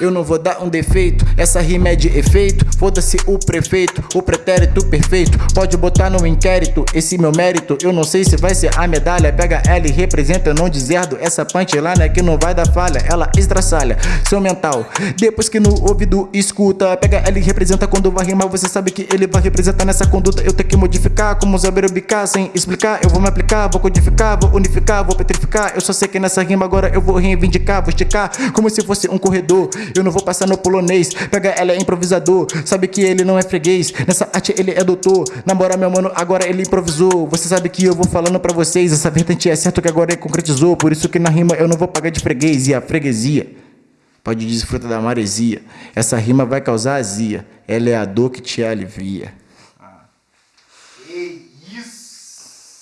Eu não vou dar um defeito, essa rima é de efeito. Foda-se o prefeito, o pretérito perfeito. Pode botar no inquérito esse meu mérito. Eu não sei se vai ser a medalha. Pega L e representa, não dizerdo. Essa punchline que não vai dar falha. Ela estraçalha seu mental. Depois que no ouvido escuta, pega L e representa quando vai rimar. Você sabe que ele vai representar nessa conduta. Eu tenho que modificar, como saber ubicar sem explicar. Eu vou me aplicar, vou codificar, vou unificar, vou petrificar. Eu só sei que nessa rima agora eu vou reivindicar, vou esticar como se fosse um corredor. Eu não vou passar no polonês. Pega ela é improvisador. Sabe que ele não é freguês. Nessa arte ele é doutor. Namora meu mano, agora ele improvisou. Você sabe que eu vou falando pra vocês. Essa vertente é certo que agora ele concretizou. Por isso que na rima eu não vou pagar de freguês. E a freguesia pode desfrutar da maresia. Essa rima vai causar azia. Ela é a dor que te alivia.